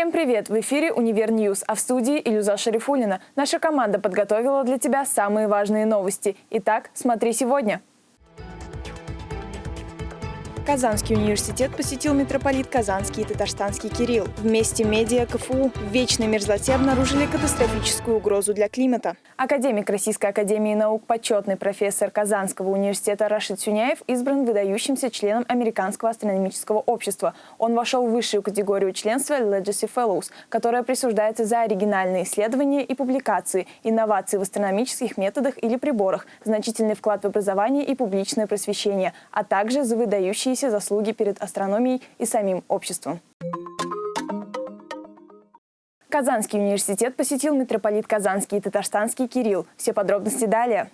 Всем привет! В эфире «Универ News», а в студии Илюза Шарифулина. Наша команда подготовила для тебя самые важные новости. Итак, смотри сегодня. Казанский университет посетил митрополит Казанский и Татарстанский Кирилл. В СМИ медиа КФУ в вечной мерзлоте обнаружили катастрофическую угрозу для климата. Академик Российской академии наук, почетный профессор Казанского университета Рашид Сюняев избран выдающимся членом Американского астрономического общества. Он вошел в высшую категорию членства Legacy Fellows, которая присуждается за оригинальные исследования и публикации, инновации в астрономических методах или приборах, значительный вклад в образование и публичное просвещение, а также за выдающие выдающиеся заслуги перед астрономией и самим обществом. Казанский университет посетил митрополит Казанский и Татарстанский Кирилл. Все подробности далее.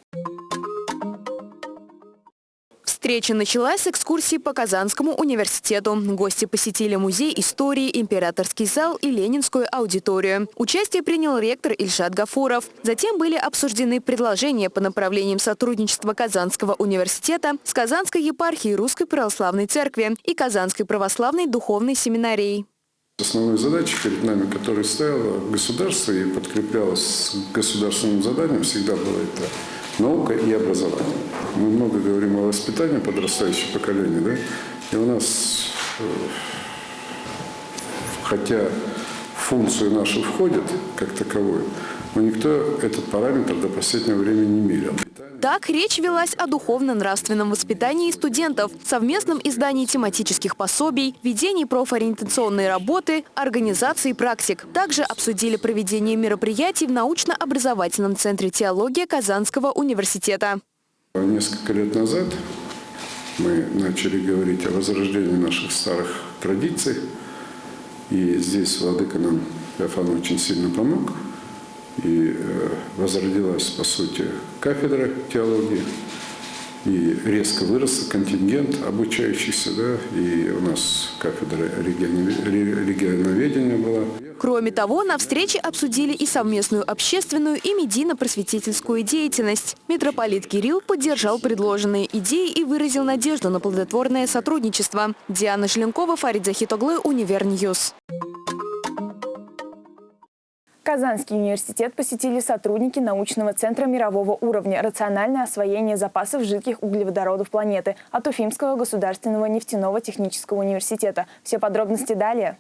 Встреча началась с экскурсии по Казанскому университету. Гости посетили музей истории, императорский зал и ленинскую аудиторию. Участие принял ректор Ильшат Гафуров. Затем были обсуждены предложения по направлениям сотрудничества Казанского университета с Казанской епархией Русской Православной Церкви и Казанской Православной Духовной Семинарией. Основной задачей перед нами, которая стояла государство и подкреплялась государственным заданием, всегда было это наука и образование. Мы много говорим о воспитании подрастающего поколения, да? И у нас, э, хотя функцию нашу входит как таковую, но никто этот параметр до последнего времени не мерил. Так, речь велась о духовно-нравственном воспитании студентов, совместном издании тематических пособий, ведении профориентационной работы, организации практик. Также обсудили проведение мероприятий в научно-образовательном центре теологии Казанского университета. Несколько лет назад мы начали говорить о возрождении наших старых традиций. И здесь Владыка нам, Феофан, очень сильно помог – и э, возродилась, по сути, кафедра теологии, и резко вырос контингент обучающихся, да, и у нас кафедра регионоведения была. Кроме того, на встрече обсудили и совместную общественную и медийно-просветительскую деятельность. Митрополит Кирилл поддержал предложенные идеи и выразил надежду на плодотворное сотрудничество. Диана Желенкова, Фарид Захитоглы, Универ News. Казанский университет посетили сотрудники научного центра мирового уровня «Рациональное освоение запасов жидких углеводородов планеты» от Уфимского государственного нефтяного технического университета. Все подробности далее.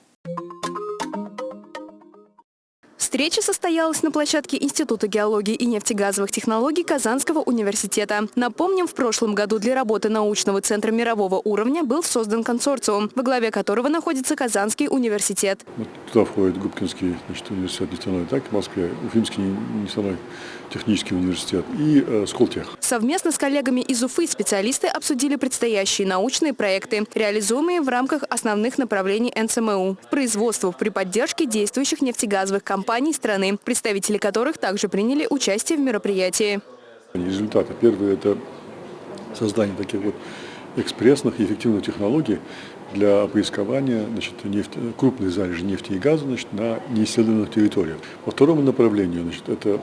Встреча состоялась на площадке Института геологии и нефтегазовых технологий Казанского университета. Напомним, в прошлом году для работы научного центра мирового уровня был создан консорциум, во главе которого находится Казанский университет. Вот туда входит Губкинский значит, университет нефтяной, так, в Москве, Уфимский нефтяной технический университет и э, Сколтех. Совместно с коллегами из Уфы специалисты обсудили предстоящие научные проекты, реализуемые в рамках основных направлений НСМУ. Производство при поддержке действующих нефтегазовых компаний компаний страны, представители которых также приняли участие в мероприятии. Результаты. Первое – это создание таких вот экспрессных и эффективных технологий для поискования значит, нефть, крупных залежей нефти и газа значит, на неисследованных территориях. По второму направлению значит, это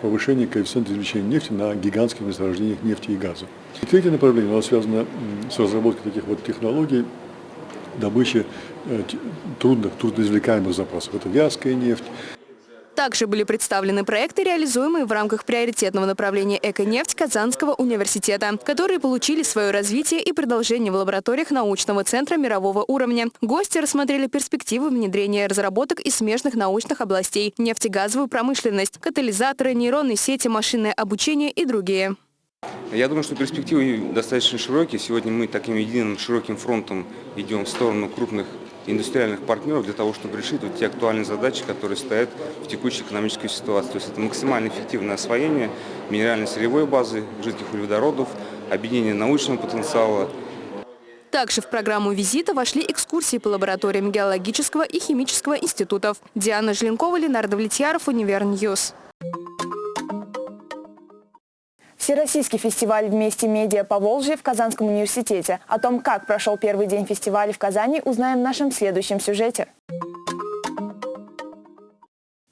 повышение коэффициента извлечения нефти на гигантских месторождениях нефти и газа. И третье направление оно связано с разработкой таких вот технологий добычи э, трудных, трудноизвлекаемых запасов. Это вязкая нефть. Также были представлены проекты, реализуемые в рамках приоритетного направления «Эко-нефть» Казанского университета, которые получили свое развитие и продолжение в лабораториях научного центра мирового уровня. Гости рассмотрели перспективы внедрения разработок из смежных научных областей, нефтегазовую промышленность, катализаторы, нейронные сети, машинное обучение и другие. Я думаю, что перспективы достаточно широкие. Сегодня мы таким единым широким фронтом идем в сторону крупных индустриальных партнеров для того, чтобы решить вот те актуальные задачи, которые стоят в текущей экономической ситуации. То есть это максимально эффективное освоение минеральной сырьевой базы, жидких углеводородов, объединение научного потенциала. Также в программу визита вошли экскурсии по лабораториям геологического и химического институтов. Диана Желенкова, Ленар Давлетьяров, Univer News. Всероссийский фестиваль «Вместе медиа по Волжье» в Казанском университете. О том, как прошел первый день фестиваля в Казани, узнаем в нашем следующем сюжете.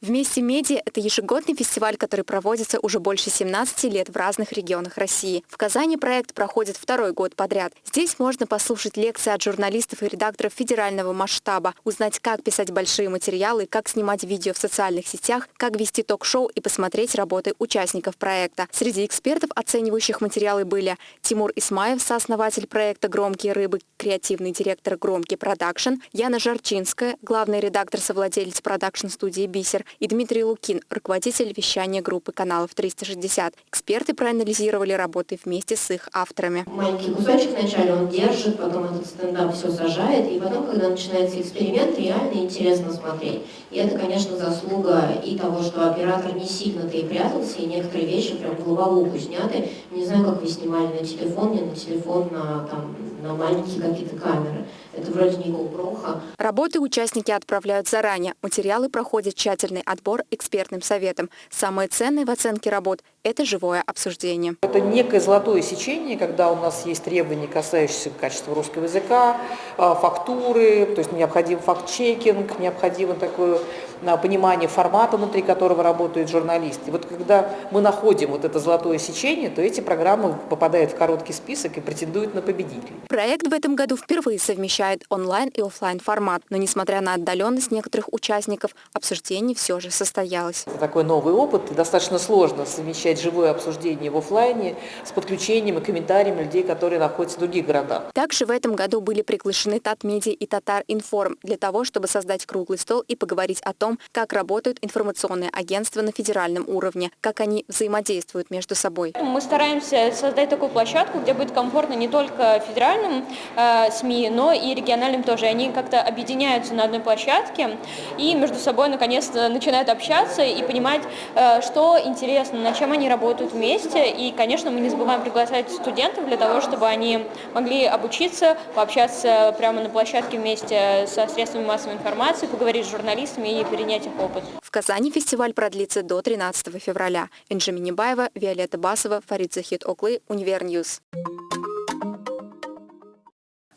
Вместе медиа – это ежегодный фестиваль, который проводится уже больше 17 лет в разных регионах России. В Казани проект проходит второй год подряд. Здесь можно послушать лекции от журналистов и редакторов федерального масштаба, узнать, как писать большие материалы, как снимать видео в социальных сетях, как вести ток-шоу и посмотреть работы участников проекта. Среди экспертов, оценивающих материалы, были Тимур Исмаев, сооснователь проекта «Громкие рыбы», креативный директор «Громкий продакшн», Яна Жарчинская, главный редактор-совладелец продакшн-студии «Бисер», и Дмитрий Лукин, руководитель вещания группы каналов 360. Эксперты проанализировали работы вместе с их авторами. Маленький кусочек вначале он держит, потом этот стендап все сажает, и потом, когда начинается эксперимент, реально интересно смотреть. И это, конечно, заслуга и того, что оператор не сильно-то и прятался, и некоторые вещи прям головуху сняты. Не знаю, как вы снимали на телефон, не на телефон, на, там, на маленькие какие-то камеры. Это вроде не GoPro. Работы участники отправляют заранее. Материалы проходят тщательный отбор экспертным советом. Самое ценное в оценке работ – это живое обсуждение. Это некое золотое сечение, когда у нас есть требования, касающиеся качества русского языка, а, фактуры, то есть необходим факт-чекинг, необходимо такое а, понимание формата, внутри которого работает журналист. И вот когда мы находим вот это золотое сечение, то эти программы попадают в короткий список и претендуют на победителей. Проект в этом году впервые совмещает онлайн и офлайн формат, но несмотря на отдаленность некоторых участников, обсуждение все же состоялось. Это такой новый опыт, и достаточно сложно совмещать живое обсуждение в офлайне с подключением и комментариями людей, которые находятся в других городах. Также в этом году были приглашены Татмедиа и Татар Информ для того, чтобы создать круглый стол и поговорить о том, как работают информационные агентства на федеральном уровне, как они взаимодействуют между собой. Мы стараемся создать такую площадку, где будет комфортно не только федеральным э, СМИ, но и региональным тоже. Они как-то объединяются на одной площадке и между собой наконец-то начинают общаться и понимать, э, что интересно, над чем они работают вместе. И, конечно, мы не забываем приглашать студентов для того, чтобы они могли обучиться, пообщаться прямо на площадке вместе со средствами массовой информации, поговорить с журналистами и перенять их опыт. В Казани фестиваль продлится до 13 февраля. Энджи Минибаева, Виолетта Басова, Фарид Захидоглы, Univer News.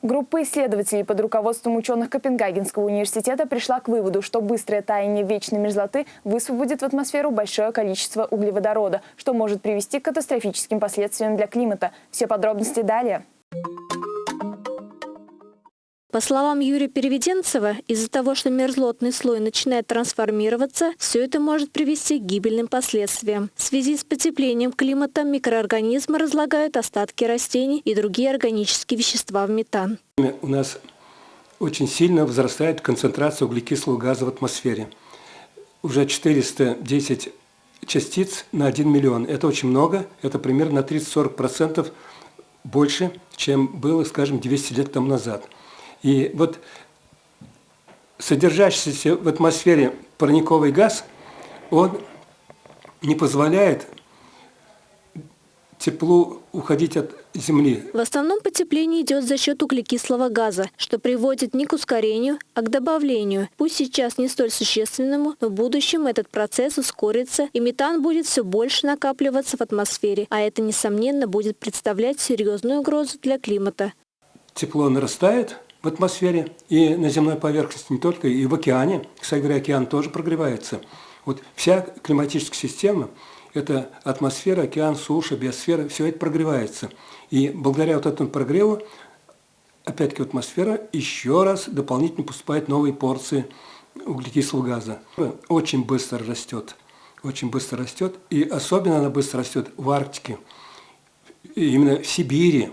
Группа исследователей под руководством ученых Копенгагенского университета пришла к выводу, что быстрое таяние вечной мерзлоты высвободит в атмосферу большое количество углеводорода, что может привести к катастрофическим последствиям для климата. Все подробности далее. По словам Юрия Переведенцева, из-за того, что мерзлотный слой начинает трансформироваться, все это может привести к гибельным последствиям. В связи с потеплением климата микроорганизмы разлагают остатки растений и другие органические вещества в метан. У нас очень сильно возрастает концентрация углекислого газа в атмосфере. Уже 410 частиц на 1 миллион. Это очень много, это примерно на 30-40% больше, чем было, скажем, 200 лет тому назад. И вот содержащийся в атмосфере парниковый газ, он не позволяет теплу уходить от Земли. В основном потепление идет за счет углекислого газа, что приводит не к ускорению, а к добавлению. Пусть сейчас не столь существенному, но в будущем этот процесс ускорится, и метан будет все больше накапливаться в атмосфере, а это, несомненно, будет представлять серьезную угрозу для климата. Тепло нарастает, в атмосфере и на земной поверхности, не только, и в океане. Кстати говоря, океан тоже прогревается. Вот вся климатическая система – это атмосфера, океан, суша, биосфера, все это прогревается. И благодаря вот этому прогреву, опять-таки атмосфера, еще раз дополнительно поступают новые порции углекислого газа. Очень быстро растет, очень быстро растет, и особенно она быстро растет в Арктике, именно в Сибири.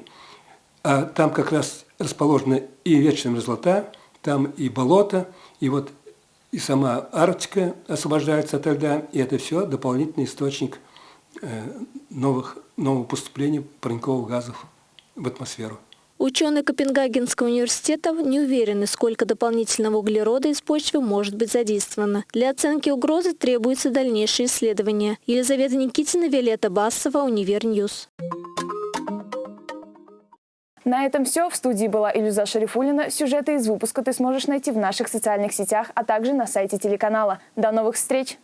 А там как раз расположена и вечная мерзлота, там и болото, и вот и сама Арктика освобождается от льда, и это все дополнительный источник э, новых, нового поступления парниковых газов в атмосферу. Ученые Копенгагенского университета не уверены, сколько дополнительного углерода из почвы может быть задействовано. Для оценки угрозы требуются дальнейшие исследования. Елизавета Никитина, Виолетта Басова, Univer News. На этом все. В студии была Илюза Шарифулина. Сюжеты из выпуска ты сможешь найти в наших социальных сетях, а также на сайте телеканала. До новых встреч!